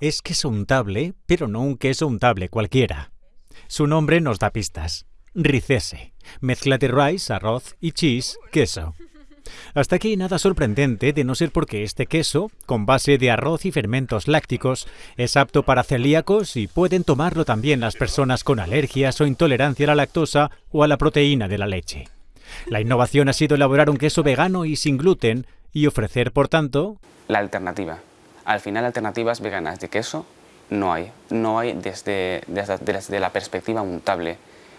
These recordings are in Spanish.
Es queso untable, pero no un queso untable cualquiera. Su nombre nos da pistas. Ricese. Mezcla de rice, arroz y cheese, queso. Hasta aquí nada sorprendente de no ser porque este queso, con base de arroz y fermentos lácticos, es apto para celíacos y pueden tomarlo también las personas con alergias o intolerancia a la lactosa o a la proteína de la leche. La innovación ha sido elaborar un queso vegano y sin gluten y ofrecer, por tanto, la alternativa. Al final, alternativas veganas de queso no hay. No hay desde, desde, la perspectiva untable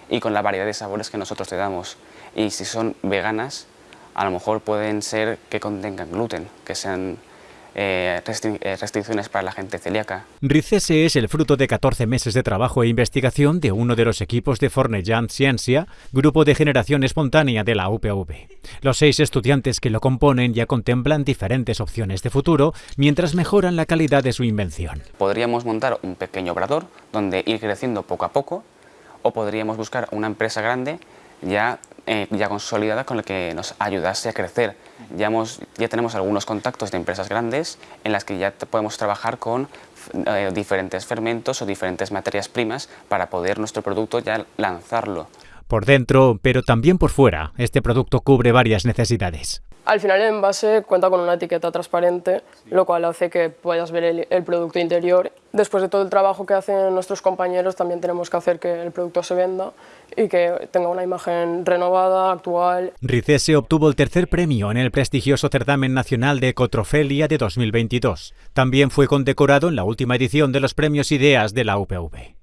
y con la variedad de sabores que nosotros te damos. Y si son veganas, a lo mejor pueden ser que contengan gluten, que sean eh, eh, restricciones para la gente celíaca. Ricese es el fruto de 14 meses de trabajo e investigación de uno de los equipos de Fornellant Ciencia, grupo de generación espontánea de la UPV. Los seis estudiantes que lo componen ya contemplan diferentes opciones de futuro mientras mejoran la calidad de su invención. Podríamos montar un pequeño obrador donde ir creciendo poco a poco o podríamos buscar una empresa grande ya, eh, ya consolidada con la que nos ayudase a crecer. Ya, hemos, ya tenemos algunos contactos de empresas grandes en las que ya podemos trabajar con eh, diferentes fermentos o diferentes materias primas para poder nuestro producto ya lanzarlo. Por dentro, pero también por fuera, este producto cubre varias necesidades. Al final el envase cuenta con una etiqueta transparente, lo cual hace que puedas ver el, producto interior. Después de todo el trabajo que hacen nuestros compañeros, también tenemos que hacer que el producto se venda y que tenga una imagen renovada, actual. Ricese obtuvo el tercer premio en el prestigioso certamen nacional de Ecotrofelia de 2022. También fue condecorado en la última edición de los premios Ideas de la UPV.